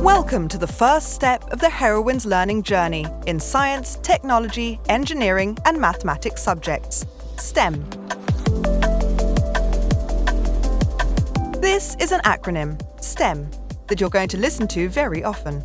Welcome to the first step of the heroine's learning journey in science, technology, engineering, and mathematics subjects STEM. This is an acronym STEM that you're going to listen to very often.